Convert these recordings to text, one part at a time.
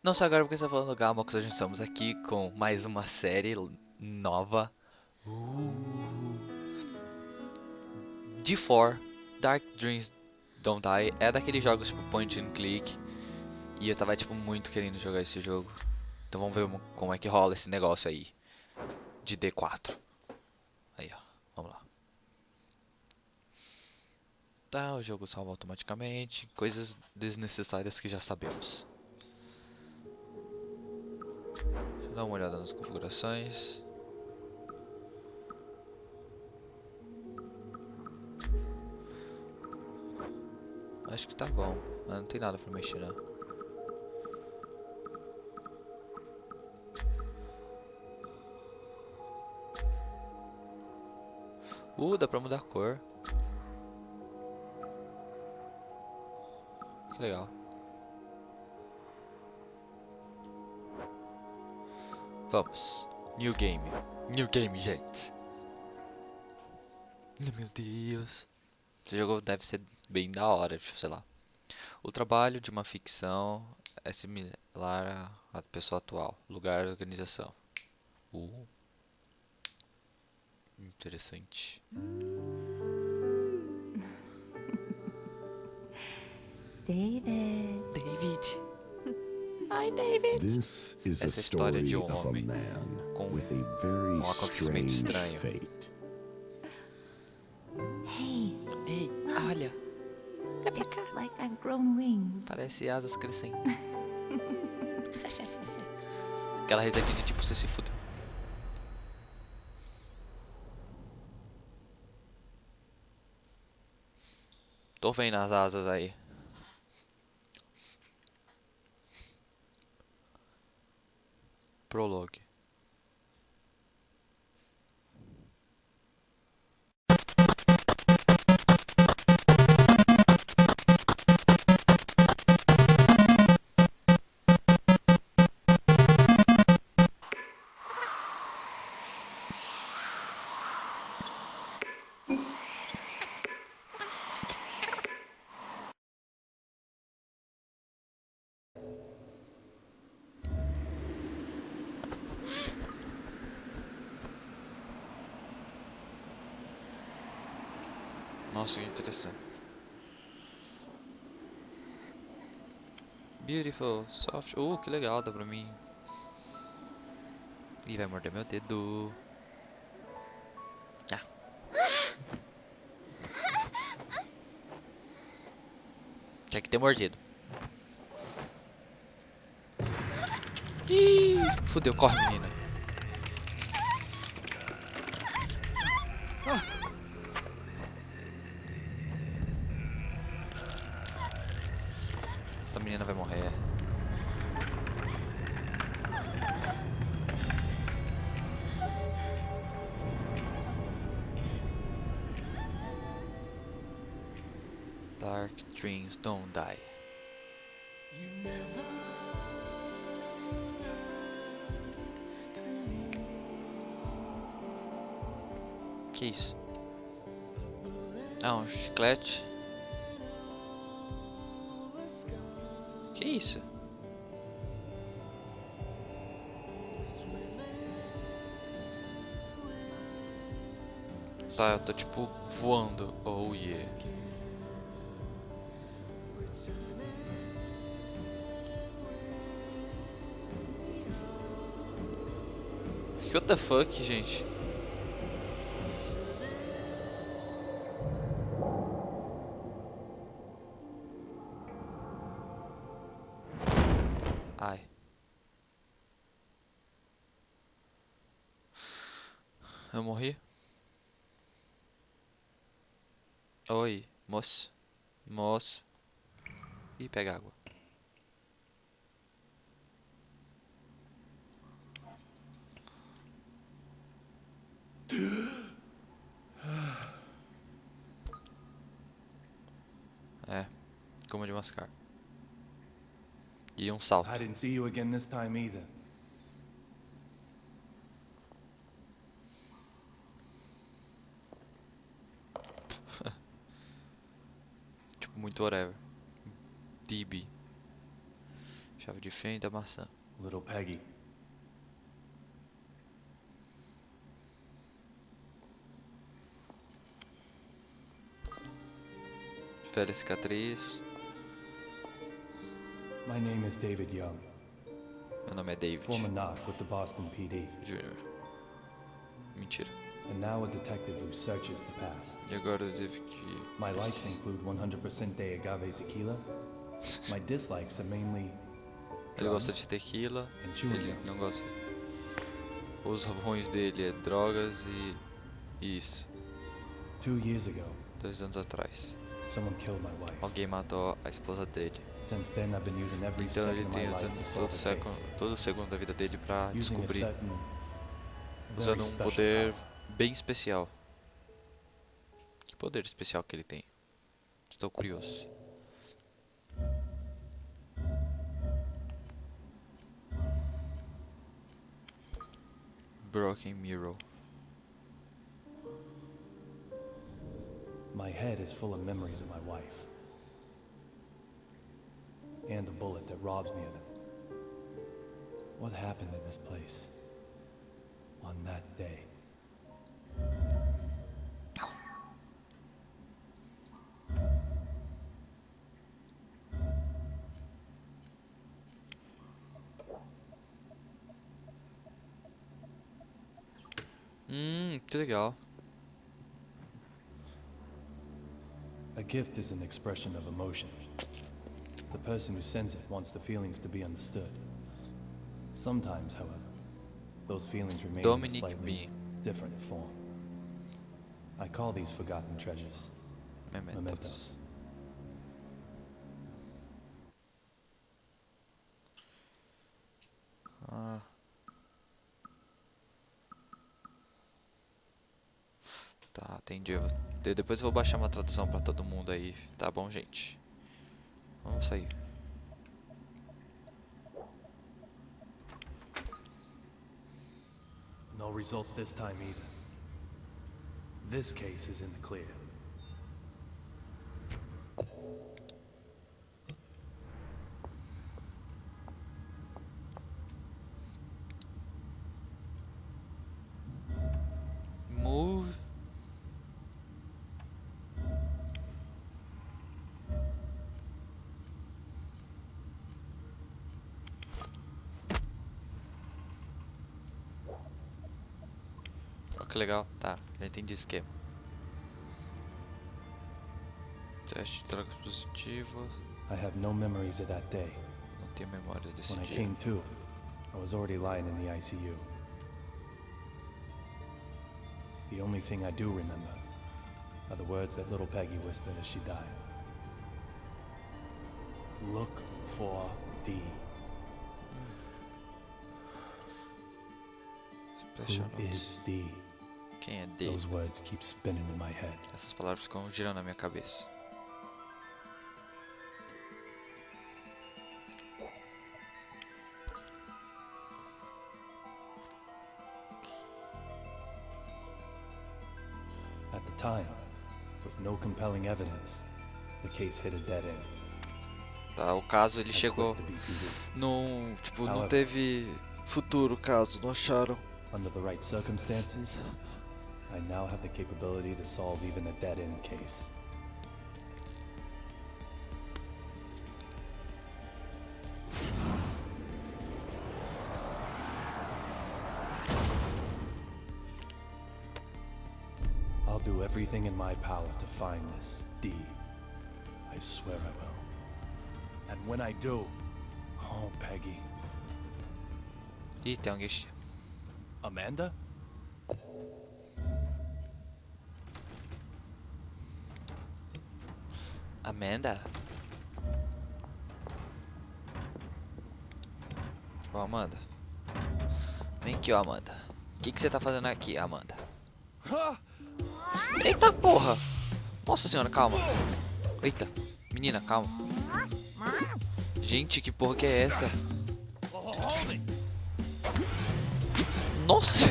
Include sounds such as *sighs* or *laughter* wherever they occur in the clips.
Não só agora porque está falando Gamox, hoje estamos aqui com mais uma série nova. Uh. D4 Dark Dreams Don't Die é daqueles jogos tipo point and click. E eu tava tipo muito querendo jogar esse jogo. Então vamos ver como é que rola esse negócio aí. De D4. Aí ó, vamos lá. Tá, o jogo salva automaticamente. Coisas desnecessárias que já sabemos. Deixa eu dar uma olhada nas configurações. Acho que tá bom, não tem nada pra mexer não. Uh, dá pra mudar a cor. Que legal. Vamos. New game. New game, gente. Meu Deus. Esse jogo deve ser bem da hora, tipo, sei lá. O trabalho de uma ficção é similar à pessoa atual. Lugar e organização. Uh. Interessante. David. David. Hi, David. This is a Essa história de story um of a homem man com with a very um acontecimento strange estranho. fate. Hey, Ei, olha. I've grown wings. Parece asas crescendo. Aquela risadinha de tipo, você se fudeu. Tô vendo as asas aí. Prologue. Nossa, que interessante. Beautiful, soft. Uh, que legal, dá pra mim. Ih, vai morder meu dedo. Ah. Tinha que ter mordido. Ih, fudeu, corre menina. Essa menina vai morrer. Dark dreams don't die. Que isso? Ah, um chiclete. Isso? Tá, eu tô tipo voando. Oh yeah. What the fuck, gente? Moço. Ih, pega água. É, como de mascar. E um salto. I didn't see you again this time either. Tipo, muito whatever. DB. Chave de fenda, maçã. Little Peggy. Velha cicatriz. My name is David Young, Meu nome é David former knock with the Boston PD, Jr. Mentira. And now a detective who searches the past. E agora eu tive que. My likes include 100% de agave tequila. My dislikes are mainly Ele gosta de tequila, ele não gosta. Os ruins dele é drogas e. Isso. Two years ago, Dois anos atrás. someone killed my wife. Alguém matou a esposa dele. Since then, I've been using every Então ele tem usando to todo, todo segundo da vida dele pra Using a descobrir. Usando um poder. Bem especial. Que poder especial que ele tem? Estou curioso. Broken Mirror. My head is full of memories of my wife. And the bullet that robs me of them. What happened in this place? On that day? Que legal. A gift is an expression of emotion. The person who sends it wants the feelings to be understood. Sometimes, however, those feelings remain in a slightly B. different form. I call these forgotten treasures Mementos. mementos. Tá, entendi. Eu Depois eu vou baixar uma tradução pra todo mundo aí. Tá bom, gente? Vamos sair. No results this time either. This case is in the clear. Que legal. Tá, já entendi o esquema. Teste de drogas positivas. I have no memories of that day. Não tenho desse When I came to, I was already lying in the ICU. The only thing I do remember are the words that little Peggy whispered as she died. Look for D. Hmm. Special Who is D? Quem é D? Those words keep spinning in my head. Essas palavras ficam girando na minha cabeça. At the time, with no compelling evidence, the case hit a dead end. Tá, o caso ele chegou num, tipo, não teve futuro caso, não acharam. Under the right circumstances, I now have the capability to solve even a dead end case. I'll do everything in my power to find this D. I swear I will. And when I do, oh, Peggy. Alguém. che- Amanda? Amanda? Ô, Amanda. Vem aqui, ó, Amanda. O que, que você tá fazendo aqui, Amanda? Eita porra! Nossa senhora, calma. Eita, menina, calma. Gente, que porra que é essa? Nossa!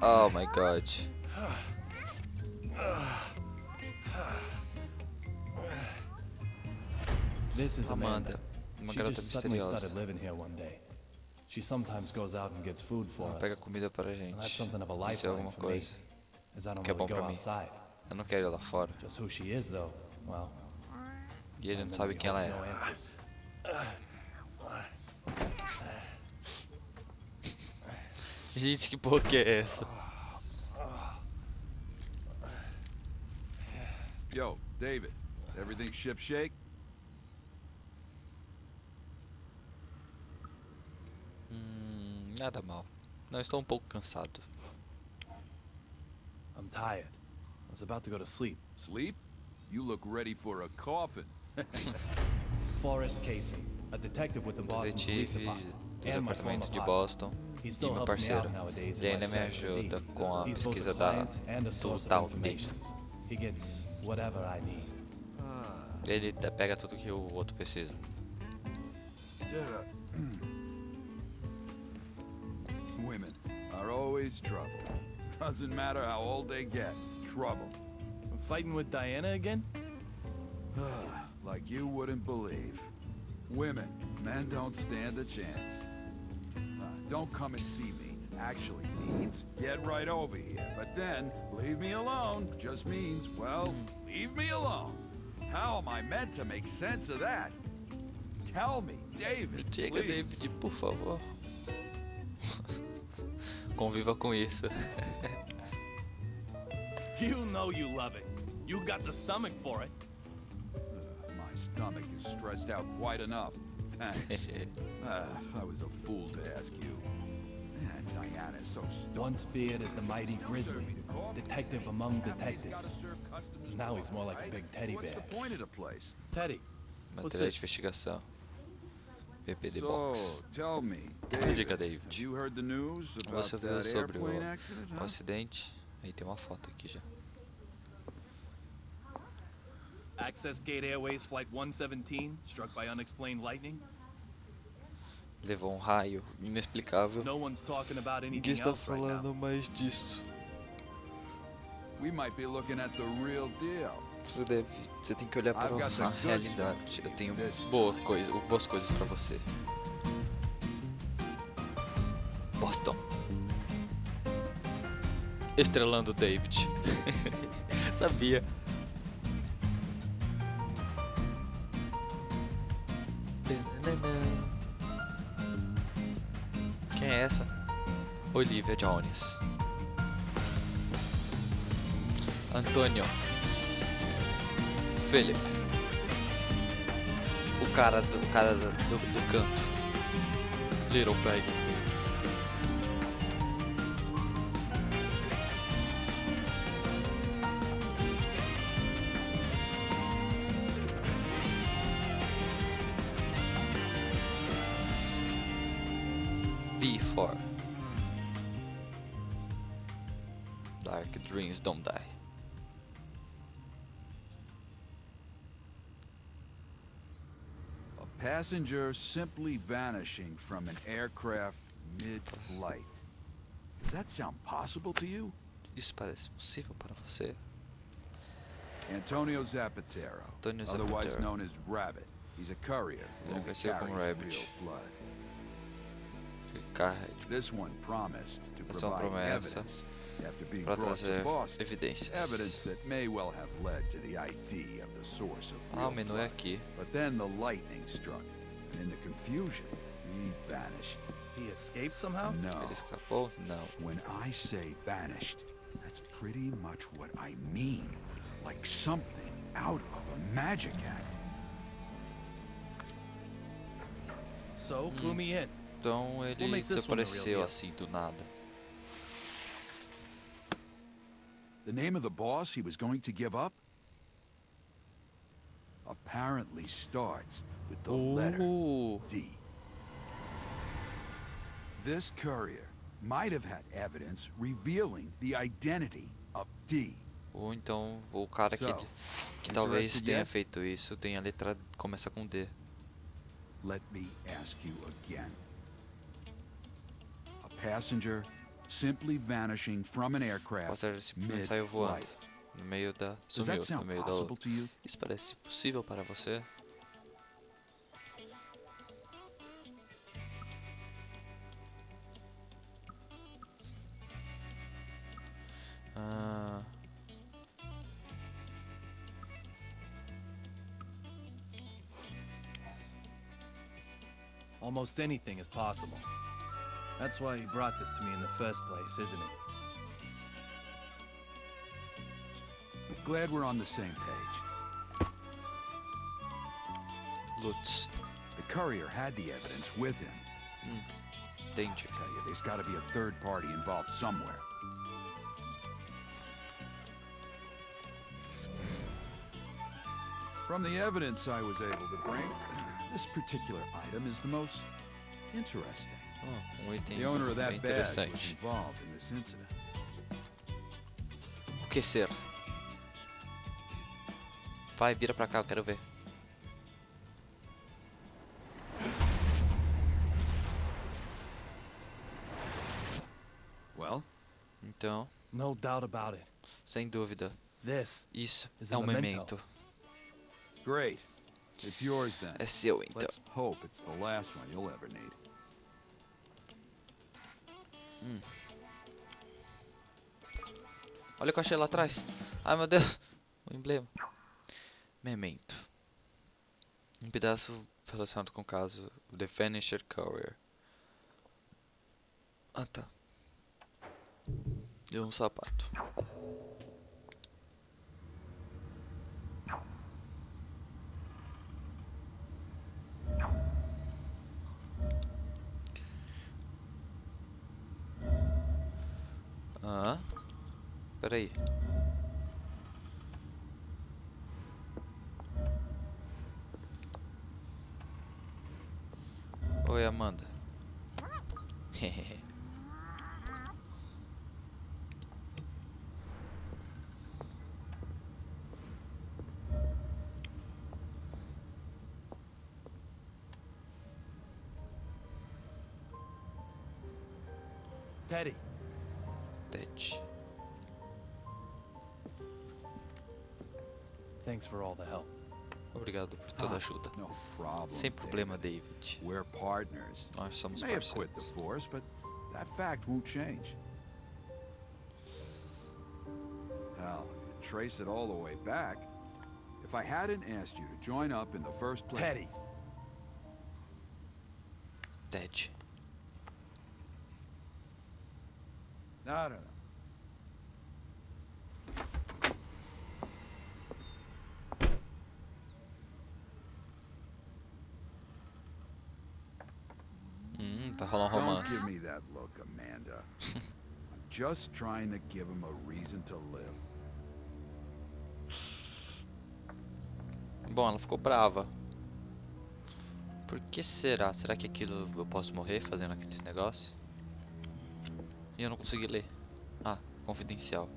Oh my god. This is Amanda. Uma She garota just suddenly misteriosa. started living here one day. She sometimes goes out and gets food for Ela pega us. comida And that's gente. something of a Isso é alguma for me, coisa. que é bom go pra mim. outside. Eu não quero ir lá fora. Just who she is, though, well, E ele não sabe quem ela é. no answers. Gente, que porra que é essa? Yo, David, everything ship shake? Hum, nada mal. Não estou um pouco cansado. I'm tired. I was about to go to sleep. Sleep? You look ready for a coffin. *laughs* Forrest Casey, a detective with the Boston Police detetive Department, do departamento de. Boston. E meu parceiro. Ele ainda me ajuda com a pesquisa da, client and a do source of tal D. Ele pega tudo que o outro precisa. *clears throat* Women are always trouble. Doesn't matter how old they get, trouble. Fighting with Diana again? *sighs* like you wouldn't believe. Women, men don't stand a chance. Uh, don't come and see me. Actually means get right over here. But then, leave me alone just means, well, leave me alone. How am I meant to make sense of that? Tell me, David, Chega, please. David, por favor. *laughs* Conviva com isso. *laughs* You know you love it. You got the stomach for it. My stomach is stressed out quite enough. Thanks. *laughs* Ah, I was a fool to ask you. Man, Diana's so stupid. Once feared as the mighty Grizzly, detective among detectives. Now he's more like a big teddy What's bear. the point of the place? Teddy, What's Matéria de investigação. PPD So, Box. tell me, Diga, David, David. have you heard the news about Você ouviu sobre o, accident, o acidente? Aí tem uma foto aqui já. Access Gate Airways Flight 117, struck by unexplained lightning. Levou um raio inexplicável. No one's talking about Ninguém anything está falando mais disso. We might be looking at the real deal. Você deve. Você tem que olhar para I've got the a realidade. Eu tenho boa coisa, boas coisas pra você. Boston. Estrelando David. *laughs* Sabia. Olivia Jones. Antônio. Philip. O cara do, o cara do, do, canto. Little Peg. Passenger simply vanishing from an aircraft mid-flight. Does that sound possible to you? Isso parece possível para você? Antonio Zapatero, Antonio otherwise known as Rabbit. He's a courier who carries Rabbit. real blood. This one promised to Essa é uma provide evidence after being brought to Boston. evidências. Evidence that may well have led to the ID of the source of Ah, real blood. aqui. But then the lightning struck, and in the confusion, he vanished. He escaped somehow? No. Ele escapou? Oh, Não. When I say vanished, that's pretty much what I mean. Like something out of a magic act. So, hmm. clue me in. Então ele makes this one the real desapareceu assim do nada. The name of the boss he was going to give up? Apparently starts with the letter Oh, D. This courier might have had evidence revealing the identity of D. Ou então o cara que, que talvez tenha feito isso tem a letra começa com D. Let me ask you again. A passenger simply vanishing from an aircraft passageiro simplesmente saiu voando mid-flight. No meio da sumiu no meio da? Isso parece possível para você? Ah, Almost anything is possible. That's why you brought this to me in the first place, isn't it? Glad we're on the same page. Lutz. The courier had the evidence with him. Entendi. Tell you, there's got to be a third party involved somewhere. From the evidence I was able to bring, *clears throat* this particular item is the most interesting. Oh, The owner of that badge was involved in this incident. O que ser? Vai, vira pra cá, eu quero ver. Well, Então, No doubt about it. sem dúvida, This isso Is é um memento. memento. great. It's yours then. É seu, então. Let's hope it's the last one you'll ever need. Olha o que eu achei lá atrás. Ai, meu Deus. O emblema. Memento. Um pedaço relacionado com o caso The Vanished Courier. Ah, tá. E um sapato. Ah, peraí. Thanks for all the help. Obrigado por toda a Ah, ajuda. No problem. Sem problema, David. David. We're partners. Nós somos You may have quit the force, but that fact won't change. Hell, if you trace it all the way back, if I hadn't asked you to join up in the first place, Teddy. Ted. No, no, no. Vai rolar um Don't romance. give me that look, Amanda. I'm just trying to give him a reason to live. Bom, ela ficou brava. Por que será? Será que aquilo eu posso morrer fazendo aqueles negócios? E eu não consegui ler. Ah, confidencial.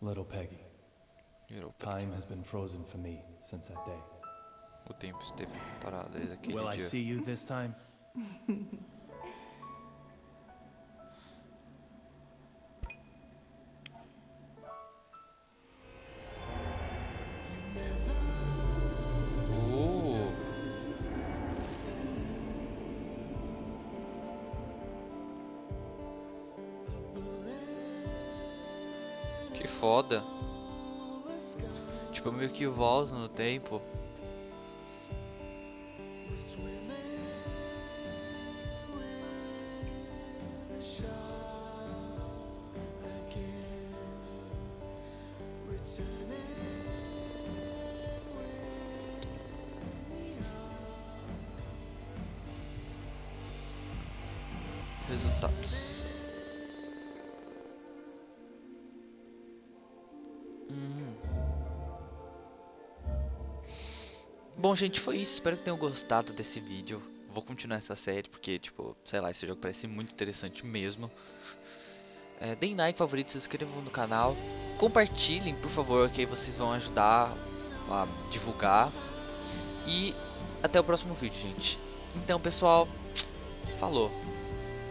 Little Peggy. Virou pra- Time has been frozen for me since that day. O tempo esteve parado desde aquele Will I dia. see you this time? Uh, que foda. Tipo, eu meio que volto no tempo. Resultados. Bom, gente, foi isso. Espero que tenham gostado desse vídeo. vou continuar essa série, porque, tipo, sei lá, esse jogo parece muito interessante mesmo. É, deem like, favorito, se inscrevam no canal. Compartilhem, por favor, que aí vocês vão ajudar a divulgar. E até o próximo vídeo, gente. Então, pessoal, falou.